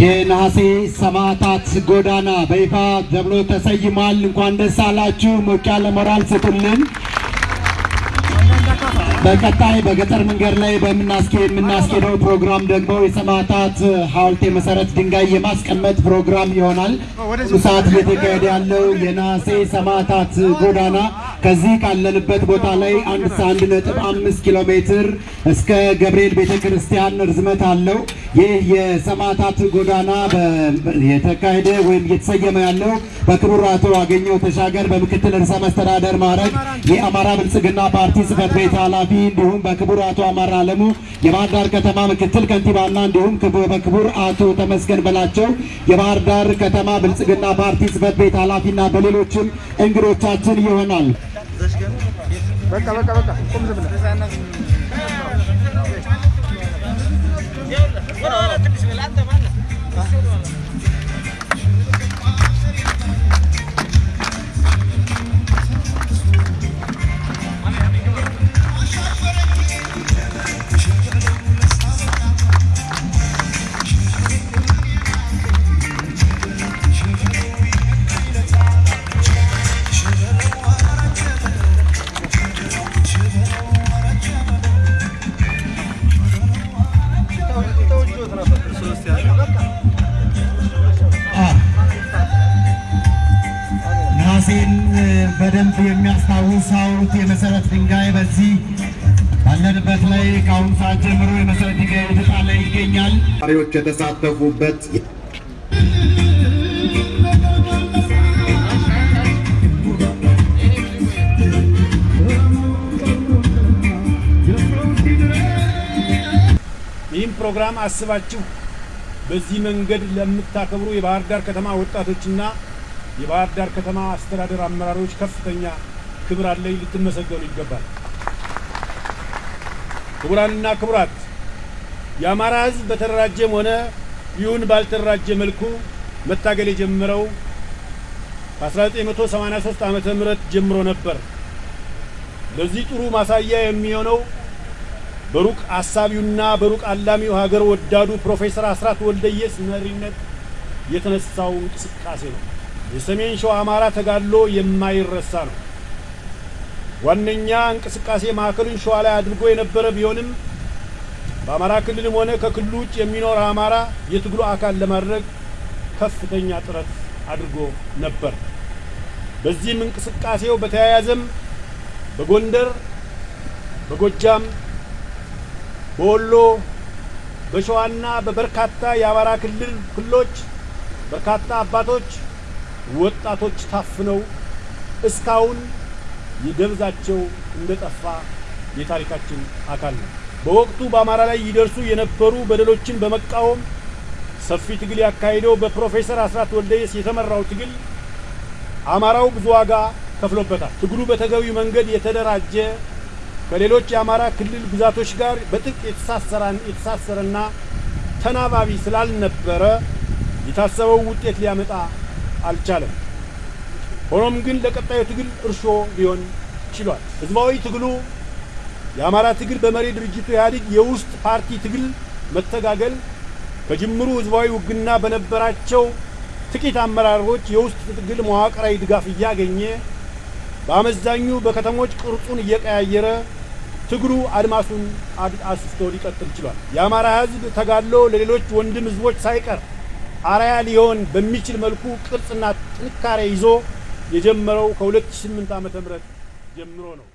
የነሐሴ ሰማዕታት ጎዳና በይፋ ተብሎ ተሰይሟል። እንኳን ደስ አላችሁ። ሞቅ ያለ ሞራል ስጡልን። በቀጣይ በገጠር መንገድ ላይ የምናስኬደው ፕሮግራም ደግሞ የሰማዕታት ሐውልት የመሰረት ድንጋይ የማስቀመጥ ፕሮግራም ይሆናል። ሰዓት እየተካሄደ ያለው የነሐሴ ሰማዕታት ጎዳና ከዚህ ካለንበት ቦታ ላይ አንድ ነጥብ አምስት ኪሎ ሜትር እስከ ገብርኤል ቤተ ክርስቲያን ርዝመት አለው። ይህ የሰማዕታት ጎዳና የተካሄደ ወይም እየተሰየመ ያለው በክቡር አቶ አገኘሁ ተሻገር በምክትል ርዕሰ መስተዳደር ማዕረግ የአማራ ብልጽግና ፓርቲ ጽሕፈት ቤት ኃላፊ እንዲሁም በክቡር አቶ አማራ አለሙ የባህር ዳር ከተማ ምክትል ከንቲባና እንዲሁም በክቡር አቶ ተመስገን በላቸው የባህር ዳር ከተማ ብልጽግና ፓርቲ ጽሕፈት ቤት ኃላፊና በሌሎችም እንግዶቻችን ይሆናል። በቃ በቃ በቃ Bueno, ahora te se adelanta, manda. ነሐሴን በደንብ የሚያስታውስ ሐውልት የመሰረት ድንጋይ በዚህ ባለንበት ላይ ከአሁኑ ሰዓት ጀምሮ የመሰረት ድንጋይ የተጣለ ይገኛል። ተማሪዎች የተሳተፉበት ይህም ፕሮግራም አስባችሁ በዚህ መንገድ ለምታከብሩ የባህር ዳር ከተማ ወጣቶችና የባህር ዳር ከተማ አስተዳደር አመራሮች ከፍተኛ ክብር አለኝ፣ ልትመሰገኑ ይገባል። ክቡራንና ክቡራት፣ የአማራ ሕዝብ በተደራጀም ሆነ ይሁን ባልተደራጀ መልኩ መታገል የጀመረው ከ1983 ዓመተ ምህረት ጀምሮ ነበር። ለዚህ ጥሩ ማሳያ የሚሆነው በሩቅ አሳቢውና በሩቅ አላሚው ሀገር ወዳዱ ፕሮፌሰር አስራት ወልደየስ መሪነት የተነሳው እንቅስቃሴ ነው። የሰሜን ሸዋ አማራ ተጋድሎ የማይረሳ ነው። ዋነኛ እንቅስቃሴ ማዕከሉን ሸዋ ላይ አድርጎ የነበረ ቢሆንም በአማራ ክልልም ሆነ ከክልሉ ውጭ የሚኖር አማራ የትግሉ አካል ለማድረግ ከፍተኛ ጥረት አድርጎ ነበር። በዚህም እንቅስቃሴው በተያያዘም በጎንደር፣ በጎጃም፣ በወሎ፣ በሸዋና በበርካታ የአማራ ክልል ክልሎች በርካታ አባቶች ወጣቶች ታፍነው እስካሁን የደብዛቸው እንደጠፋ የታሪካችን አካል ነው። በወቅቱ በአማራ ላይ ይደርሱ የነበሩ በደሎችን በመቃወም ሰፊ ትግል ያካሄደው በፕሮፌሰር አስራት ወልደየስ የተመራው ትግል አማራው ብዙ ዋጋ ከፍሎበታል። ትግሉ በተገቢው መንገድ የተደራጀ ከሌሎች የአማራ ክልል ግዛቶች ጋር በጥብቅ የተሳሰረና ተናባቢ ስላልነበረ የታሰበው ውጤት ሊያመጣ አልቻለም። ሆኖም ግን ለቀጣዩ ትግል እርሾ ሊሆን ችሏል። ህዝባዊ ትግሉ የአማራ ትግል በመሪ ድርጅቱ ኢህአዴግ የውስጥ ፓርቲ ትግል መተጋገል ከጅምሩ ህዝባዊ ውግና በነበራቸው ጥቂት አመራሮች የውስጥ ትግል መዋቅራዊ ድጋፍ እያገኘ በአመዛኙ በከተሞች ቅርጹን እየቀያየረ ትግሉ አድማሱን አስፍቶ ሊቀጥል ችሏል። የአማራ ህዝብ ተጋድሎ ለሌሎች ወንድም ህዝቦች ሳይቀር አርአያ ሊሆን በሚችል መልኩ ቅርጽና ጥንካሬ ይዞ የጀመረው ከ2008 ዓ.ም ጀምሮ ነው።